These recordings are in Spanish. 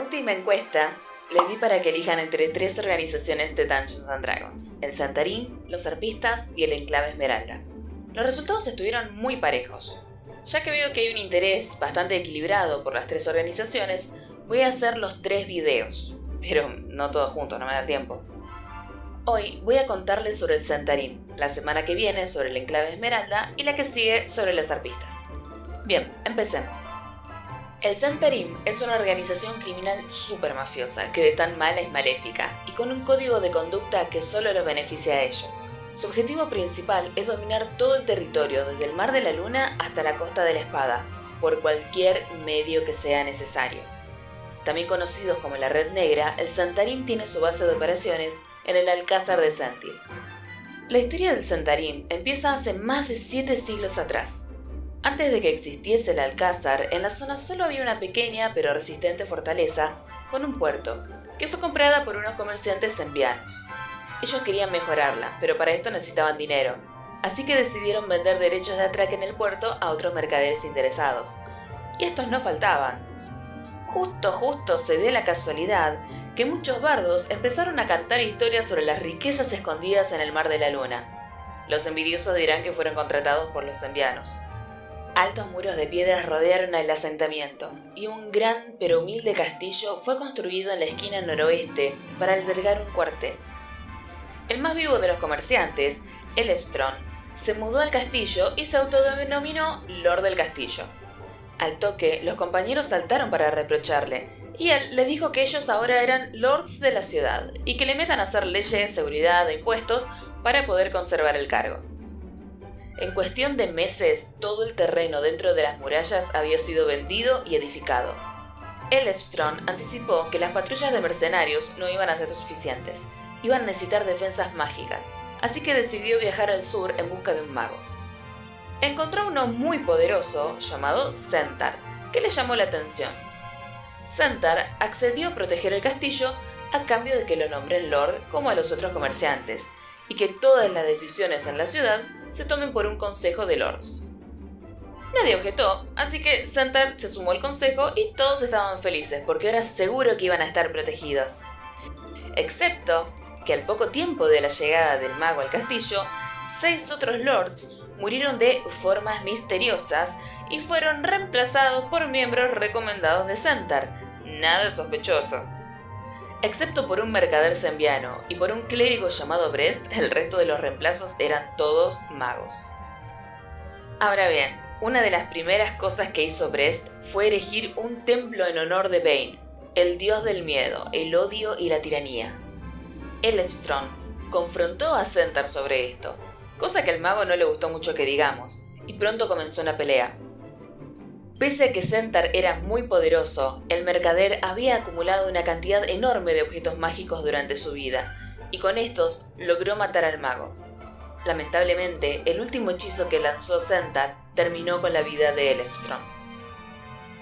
última encuesta les di para que elijan entre tres organizaciones de Dungeons and Dragons, el Santarín, los Arpistas y el Enclave Esmeralda. Los resultados estuvieron muy parejos. Ya que veo que hay un interés bastante equilibrado por las tres organizaciones, voy a hacer los tres videos, pero no todos juntos, no me da tiempo. Hoy voy a contarles sobre el Santarín, la semana que viene sobre el Enclave Esmeralda y la que sigue sobre las arpistas. Bien, empecemos. El Santarim es una organización criminal súper mafiosa que de tan mala es maléfica y con un código de conducta que solo los beneficia a ellos. Su objetivo principal es dominar todo el territorio desde el Mar de la Luna hasta la Costa de la Espada, por cualquier medio que sea necesario. También conocidos como la Red Negra, el Santarim tiene su base de operaciones en el Alcázar de Santil. La historia del Santarim empieza hace más de siete siglos atrás, antes de que existiese el Alcázar, en la zona solo había una pequeña pero resistente fortaleza con un puerto, que fue comprada por unos comerciantes envianos. Ellos querían mejorarla, pero para esto necesitaban dinero, así que decidieron vender derechos de atraque en el puerto a otros mercaderes interesados. Y estos no faltaban. Justo, justo se dio la casualidad que muchos bardos empezaron a cantar historias sobre las riquezas escondidas en el Mar de la Luna. Los envidiosos dirán que fueron contratados por los envianos. Altos muros de piedras rodearon el asentamiento, y un gran pero humilde castillo fue construido en la esquina noroeste para albergar un cuartel. El más vivo de los comerciantes, Elefstron, se mudó al castillo y se autodenominó Lord del Castillo. Al toque, los compañeros saltaron para reprocharle, y él les dijo que ellos ahora eran lords de la ciudad y que le metan a hacer leyes, seguridad e impuestos para poder conservar el cargo. En cuestión de meses, todo el terreno dentro de las murallas había sido vendido y edificado. Elfstron anticipó que las patrullas de mercenarios no iban a ser suficientes, iban a necesitar defensas mágicas, así que decidió viajar al sur en busca de un mago. Encontró uno muy poderoso llamado Centaur, que le llamó la atención. Centaur accedió a proteger el castillo a cambio de que lo nombren Lord como a los otros comerciantes, y que todas las decisiones en la ciudad se tomen por un consejo de lords. Nadie objetó, así que Centaur se sumó al consejo y todos estaban felices porque era seguro que iban a estar protegidos. Excepto que al poco tiempo de la llegada del mago al castillo, seis otros lords murieron de formas misteriosas y fueron reemplazados por miembros recomendados de Centaur. Nada sospechoso. Excepto por un mercader sembiano y por un clérigo llamado Brest, el resto de los reemplazos eran todos magos. Ahora bien, una de las primeras cosas que hizo Brest fue erigir un templo en honor de Bane, el dios del miedo, el odio y la tiranía. Elfstron confrontó a Centaur sobre esto, cosa que al mago no le gustó mucho que digamos, y pronto comenzó una pelea. Pese a que Centaur era muy poderoso, el mercader había acumulado una cantidad enorme de objetos mágicos durante su vida, y con estos logró matar al mago. Lamentablemente, el último hechizo que lanzó Centaur terminó con la vida de Elfstrom.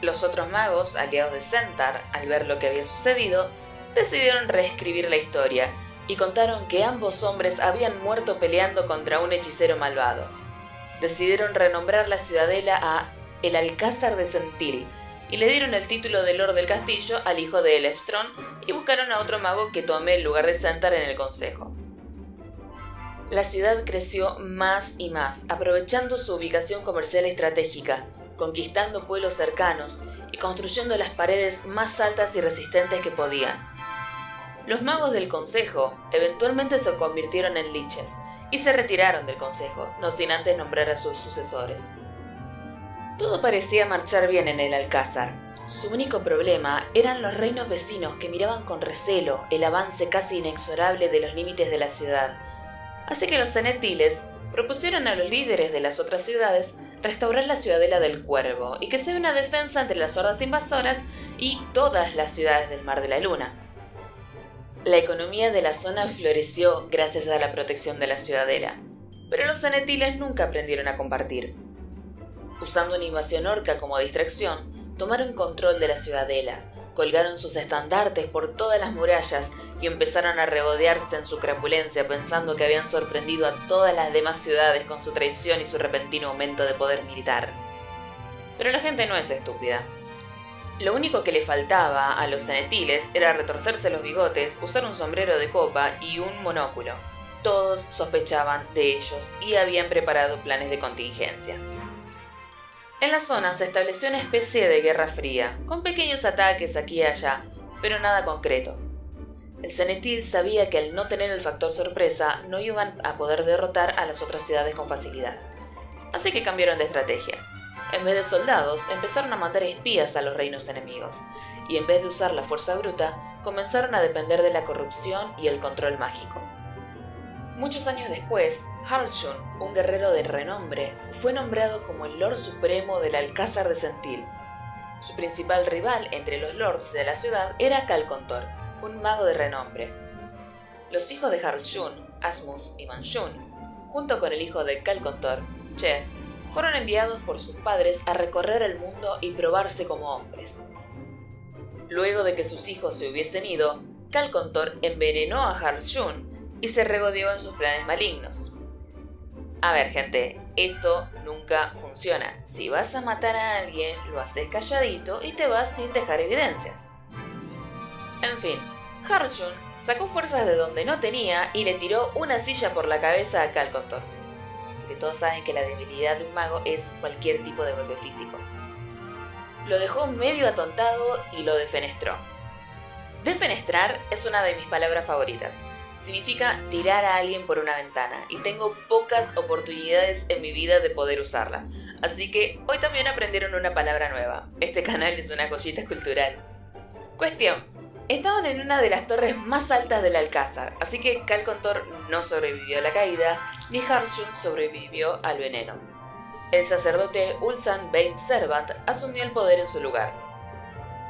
Los otros magos, aliados de Centaur, al ver lo que había sucedido, decidieron reescribir la historia y contaron que ambos hombres habían muerto peleando contra un hechicero malvado. Decidieron renombrar la ciudadela a el Alcázar de Sentil, y le dieron el título de Lord del Castillo al hijo de Elefstron y buscaron a otro mago que tome el lugar de Centaur en el consejo. La ciudad creció más y más, aprovechando su ubicación comercial estratégica, conquistando pueblos cercanos y construyendo las paredes más altas y resistentes que podían. Los magos del consejo eventualmente se convirtieron en liches y se retiraron del consejo, no sin antes nombrar a sus sucesores. Todo parecía marchar bien en el Alcázar. Su único problema eran los reinos vecinos que miraban con recelo el avance casi inexorable de los límites de la ciudad. Así que los cenetiles propusieron a los líderes de las otras ciudades restaurar la ciudadela del Cuervo y que sea una defensa entre las hordas invasoras y todas las ciudades del Mar de la Luna. La economía de la zona floreció gracias a la protección de la ciudadela, pero los cenetiles nunca aprendieron a compartir usando una invasión orca como distracción, tomaron control de la ciudadela, colgaron sus estandartes por todas las murallas y empezaron a regodearse en su crapulencia pensando que habían sorprendido a todas las demás ciudades con su traición y su repentino aumento de poder militar. Pero la gente no es estúpida. Lo único que le faltaba a los cenetiles era retorcerse los bigotes, usar un sombrero de copa y un monóculo. Todos sospechaban de ellos y habían preparado planes de contingencia. En la zona se estableció una especie de guerra fría, con pequeños ataques aquí y allá, pero nada concreto. El Cenetil sabía que al no tener el factor sorpresa no iban a poder derrotar a las otras ciudades con facilidad. Así que cambiaron de estrategia. En vez de soldados, empezaron a mandar espías a los reinos enemigos, y en vez de usar la fuerza bruta, comenzaron a depender de la corrupción y el control mágico. Muchos años después, Haraldshun, un guerrero de renombre, fue nombrado como el Lord Supremo del Alcázar de Sentil. Su principal rival entre los lords de la ciudad era Calcontor, un mago de renombre. Los hijos de Haraldshun, Asmuth y Manshun, junto con el hijo de Calcontor, Ches, fueron enviados por sus padres a recorrer el mundo y probarse como hombres. Luego de que sus hijos se hubiesen ido, Calcontor envenenó a Haraldshun y se regodeó en sus planes malignos. A ver, gente, esto nunca funciona. Si vas a matar a alguien, lo haces calladito y te vas sin dejar evidencias. En fin, Harshun sacó fuerzas de donde no tenía y le tiró una silla por la cabeza a Calcontor. Que todos saben que la debilidad de un mago es cualquier tipo de golpe físico. Lo dejó medio atontado y lo defenestró. Defenestrar es una de mis palabras favoritas significa tirar a alguien por una ventana y tengo pocas oportunidades en mi vida de poder usarla. Así que hoy también aprendieron una palabra nueva. Este canal es una cosita cultural. Cuestión. Estaban en una de las torres más altas del Alcázar, así que Calcontor no sobrevivió a la caída, ni Harshun sobrevivió al veneno. El sacerdote Ulsan Bain Servant asumió el poder en su lugar.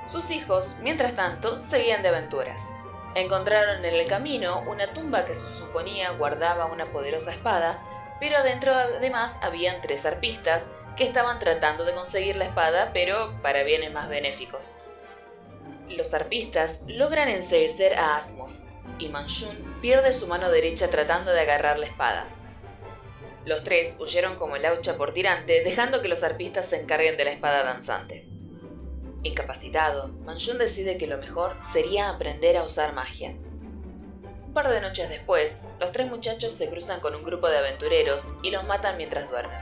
Sus hijos, mientras tanto, seguían de aventuras. Encontraron en el camino una tumba que se suponía guardaba una poderosa espada, pero adentro además habían tres arpistas que estaban tratando de conseguir la espada, pero para bienes más benéficos. Los arpistas logran enseguecer a Asmuth, y Manshun pierde su mano derecha tratando de agarrar la espada. Los tres huyeron como el aucha por tirante, dejando que los arpistas se encarguen de la espada danzante. Incapacitado, Manjun decide que lo mejor sería aprender a usar magia. Un par de noches después, los tres muchachos se cruzan con un grupo de aventureros y los matan mientras duermen.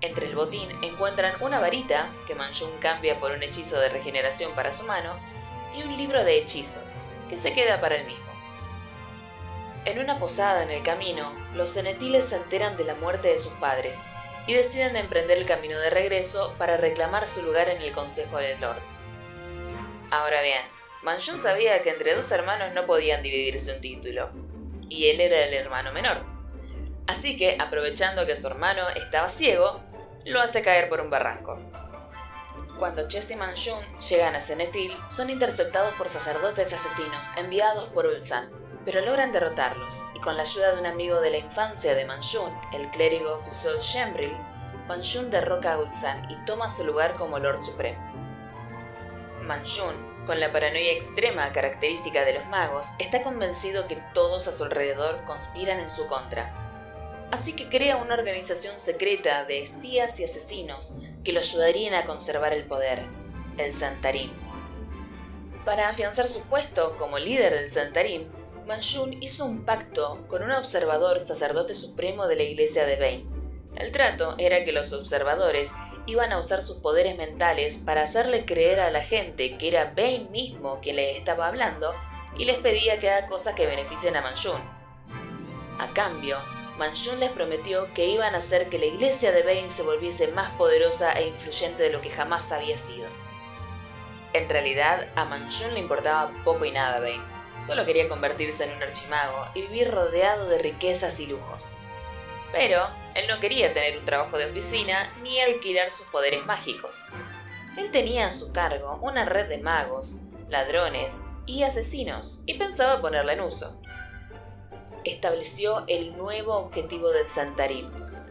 Entre el botín encuentran una varita, que Manjun cambia por un hechizo de regeneración para su mano, y un libro de hechizos, que se queda para él mismo. En una posada en el camino, los cenetiles se enteran de la muerte de sus padres y deciden emprender el camino de regreso para reclamar su lugar en el Consejo de Lords. Ahora bien, Manjun sabía que entre dos hermanos no podían dividirse un título, y él era el hermano menor. Así que, aprovechando que su hermano estaba ciego, lo hace caer por un barranco. Cuando Chess y Manjun llegan a Senetil, son interceptados por sacerdotes asesinos enviados por Ulsan, pero logran derrotarlos, y con la ayuda de un amigo de la infancia de Manjun, el clérigo Fusol Shembril, Manjun derroca a Ulsan y toma su lugar como Lord Supremo. Manjun, con la paranoia extrema característica de los magos, está convencido que todos a su alrededor conspiran en su contra. Así que crea una organización secreta de espías y asesinos que lo ayudarían a conservar el poder, el Santarim. Para afianzar su puesto como líder del Santarim, Manjun hizo un pacto con un observador sacerdote supremo de la iglesia de Bane. El trato era que los observadores iban a usar sus poderes mentales para hacerle creer a la gente que era Bane mismo quien les estaba hablando y les pedía que haga cosas que beneficien a Manjun. A cambio, Manjun les prometió que iban a hacer que la iglesia de Bane se volviese más poderosa e influyente de lo que jamás había sido. En realidad, a Manjun le importaba poco y nada Bane Solo quería convertirse en un archimago y vivir rodeado de riquezas y lujos. Pero él no quería tener un trabajo de oficina ni alquilar sus poderes mágicos. Él tenía a su cargo una red de magos, ladrones y asesinos y pensaba ponerla en uso. Estableció el nuevo objetivo del Santarín,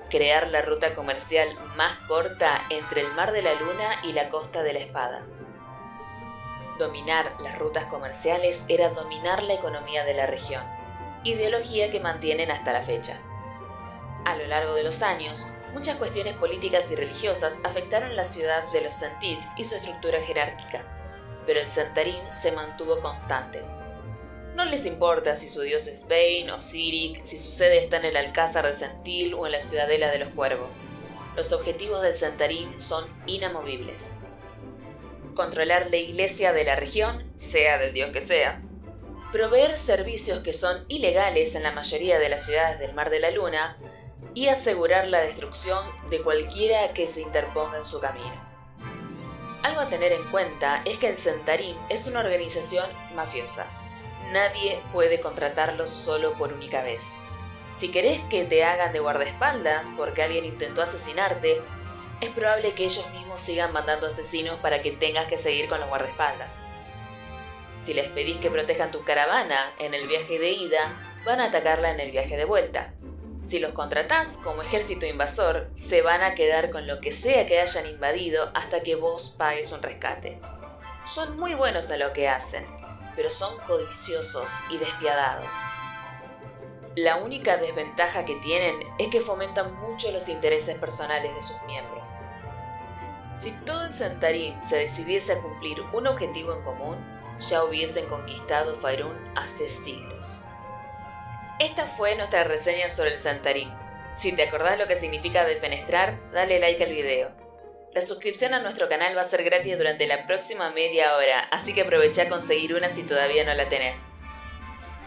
crear la ruta comercial más corta entre el Mar de la Luna y la Costa de la Espada. Dominar las rutas comerciales era dominar la economía de la región, ideología que mantienen hasta la fecha. A lo largo de los años, Muchas cuestiones políticas y religiosas afectaron la ciudad de los Sentils y su estructura jerárquica, pero el Santarín se mantuvo constante. No les importa si su dios es Bane o Sirik, si su sede está en el Alcázar de Sentil o en la Ciudadela de los Cuervos. Los objetivos del Santarín son inamovibles. Controlar la iglesia de la región, sea del dios que sea. Proveer servicios que son ilegales en la mayoría de las ciudades del Mar de la Luna y asegurar la destrucción de cualquiera que se interponga en su camino. Algo a tener en cuenta es que el Santarín es una organización mafiosa Nadie puede contratarlos solo por única vez. Si querés que te hagan de guardaespaldas porque alguien intentó asesinarte, es probable que ellos mismos sigan mandando asesinos para que tengas que seguir con los guardaespaldas. Si les pedís que protejan tu caravana en el viaje de ida, van a atacarla en el viaje de vuelta. Si los contratás como ejército invasor, se van a quedar con lo que sea que hayan invadido hasta que vos pagues un rescate. Son muy buenos a lo que hacen, pero son codiciosos y despiadados. La única desventaja que tienen es que fomentan mucho los intereses personales de sus miembros. Si todo el Santarín se decidiese a cumplir un objetivo en común, ya hubiesen conquistado Faerun hace siglos. Esta fue nuestra reseña sobre el Santarín. Si te acordás lo que significa defenestrar, dale like al video. La suscripción a nuestro canal va a ser gratis durante la próxima media hora, así que aprovecha a conseguir una si todavía no la tenés.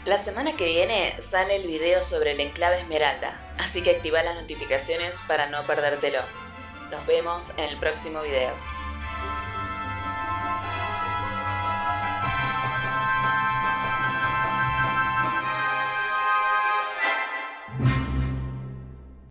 La semana que viene sale el video sobre el enclave Esmeralda, así que activa las notificaciones para no perdértelo. Nos vemos en el próximo video.